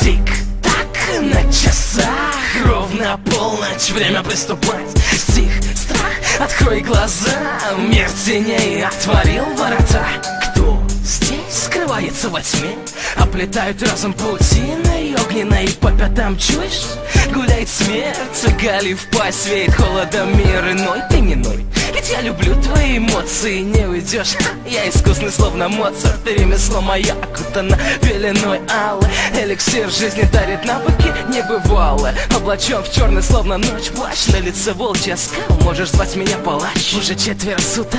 Тик-так на часах Ровно полночь, время приступать Стих, страх, открой глаза Мир теней отворил ворота Кто здесь скрывается во тьме? Оплетают разум паутиной огненной По пятам чуешь? Гуляет смерть, гали в пасть Веет холодом мир иной, ты не ной я люблю твои эмоции, не уйдешь. Я искусный, словно Моцарт И ремесло мое окутано пеленой аллы Эликсир жизни дарит навыки небывалые. Облачен в черный, словно ночь Плащ. На лице волчья скал Можешь звать меня палач. Уже четверо суток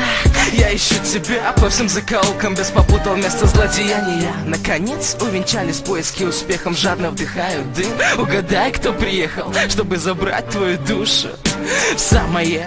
Я ищу тебя. По всем закоулкам Без попутал место злодеяния. Наконец увенчались поиски успехом Жадно вдыхаю дым. Угадай, кто приехал, чтобы забрать твою душу в самое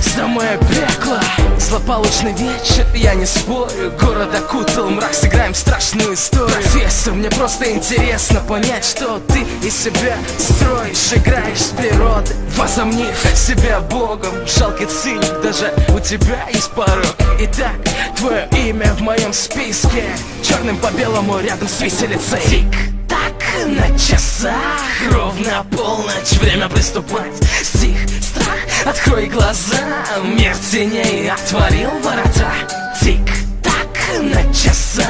Самое пекло Злополучный вечер, я не спорю. Город окутал мрак, сыграем страшную историю. Профессор, мне просто интересно понять, что ты из себя строишь. Играешь с природой, возомнив себя богом. Жалкий циник, даже у тебя есть порог. Итак, твое имя в моем списке. Черным по белому рядом с виселицей. Тик-так на часах. Ровно полночь, время приступать. Стих, открой глаза Мир теней отворил ворота. Тик-так на часах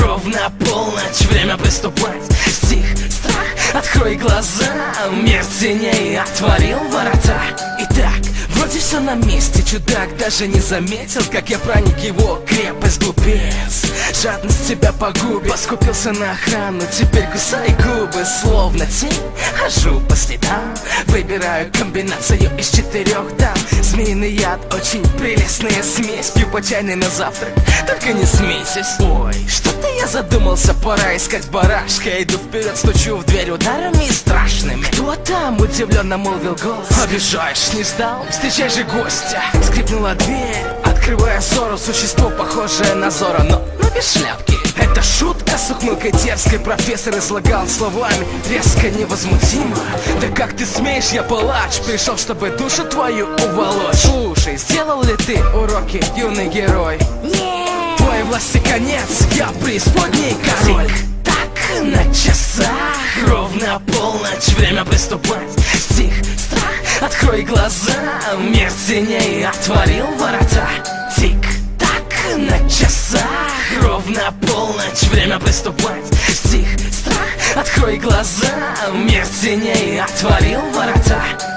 Ровно полночь, время приступать. Стих, страх, открой глаза Мир теней отворил ворота. Итак, Вроде все на месте, чудак даже не заметил Как я проник его крепость, глупец Жадность тебя погубит. Поскупился на охрану, теперь кусай губы Словно тень, хожу по следам Выбираю комбинацию из четырех дам. Змеиный яд, очень прелестная смесь. Пью по чайной на завтрак, только не смейтесь Ой, что-то я задумался, пора искать барашка. Иду вперед, стучу в дверь ударами страшными. Кто там? Удивленно молвил голос. Обижаешь, не ждал? Встречай же гостя. Скрипнула дверь, открывая ссору. Существо похожее на Зора, но, но без шляпки Это шутка с ухмылкой дерзкой. Профессор излагал словами. Резко невозмутимо. Да как ты смеешь, я палач. Пришел, чтобы душу твою уволочь. Слушай, сделал ли ты уроки, юный герой? Нет! Твоей власти конец, я преисподней король. Так на часах, ровно полночь, время приступать. Стих, страх, открой глаза, мир теней отворил ворота. Тик-так на часах, ровно полночь, время приступать Стих, страх, открой глаза, мир теней отворил ворота